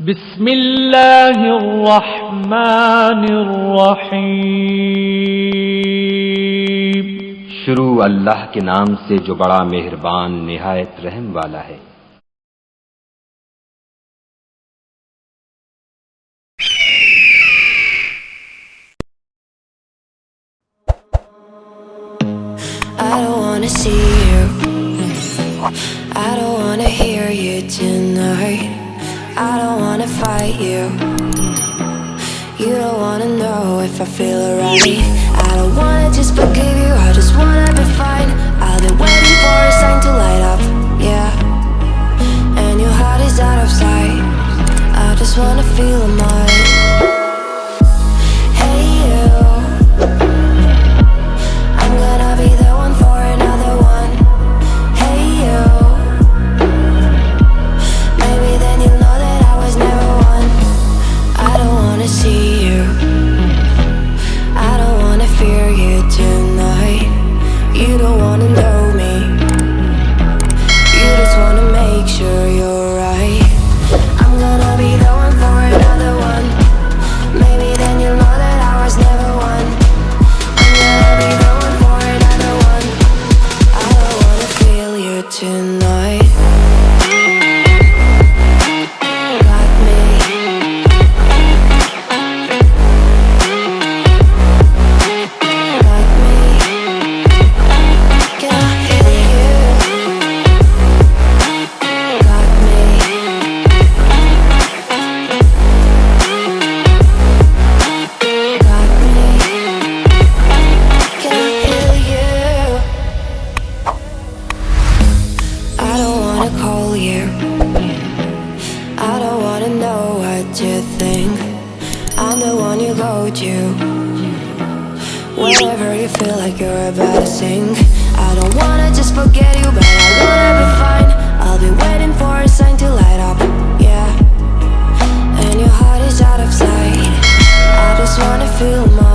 بسم اللہ الرحمن الرحیم۔ شروع اللہ کے نام سے جو بڑا مہربان نہایت رحم والا ہے۔ I don't wanna see you. I don't wanna hear you tonight. I don't wanna fight you. You don't wanna know if I feel alright. I don't wanna just forgive you. I just wanna be fine. I'll be waiting for a sign to light up. Yeah. And your heart is out of sight. I just wanna feel mine. I don't wanna just forget you, but I be fine. I'll be waiting for a sign to light up. Yeah. And your heart is out of sight. I just wanna feel mine.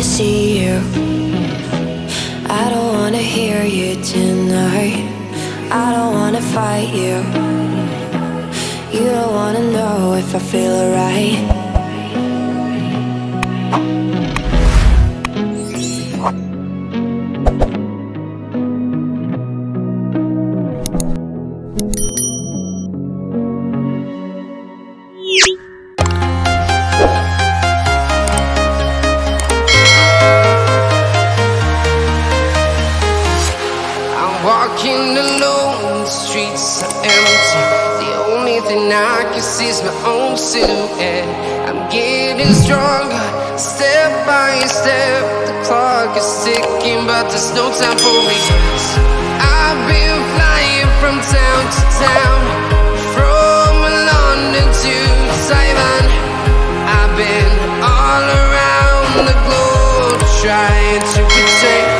Wanna see you. I don't wanna hear you tonight. I don't wanna fight you. You don't wanna know if I feel alright. Walking alone, the streets are empty. The only thing I can see is my own silhouette. I'm getting stronger, step by step. The clock is ticking, but there's no time for regrets. I've been flying from town to town, from London to Taiwan. I've been all around the globe trying to protect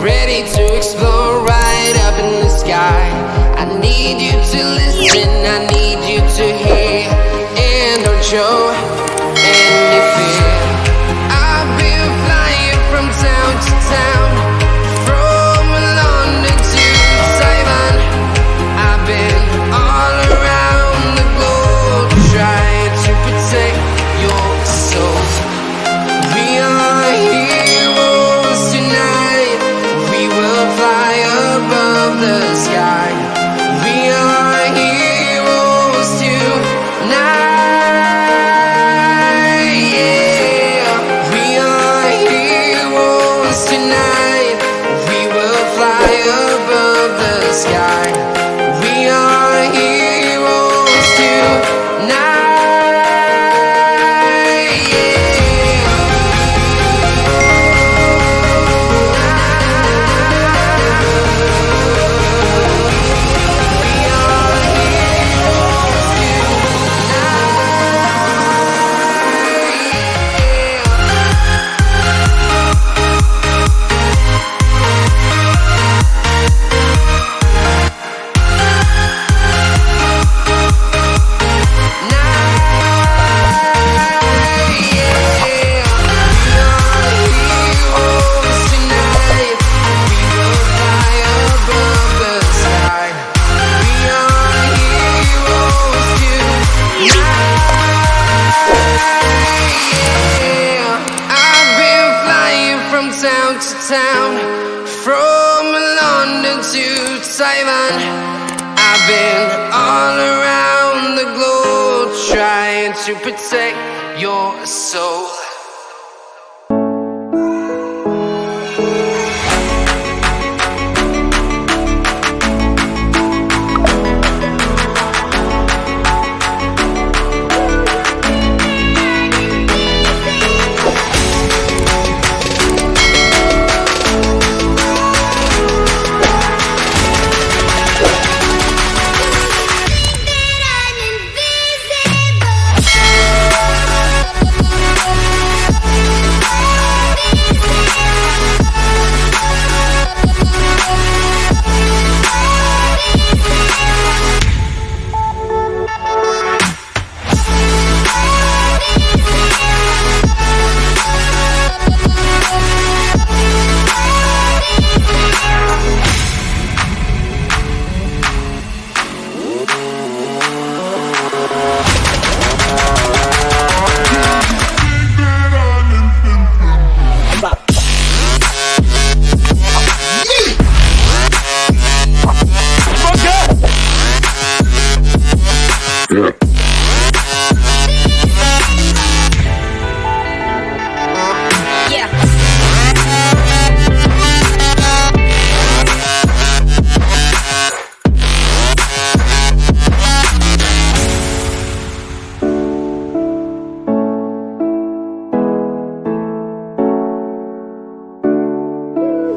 ready to explore right up in the sky. I need you to listen, I need you to hear. And don't show to town, from London to Taiwan. I've been all around the globe trying to protect your soul.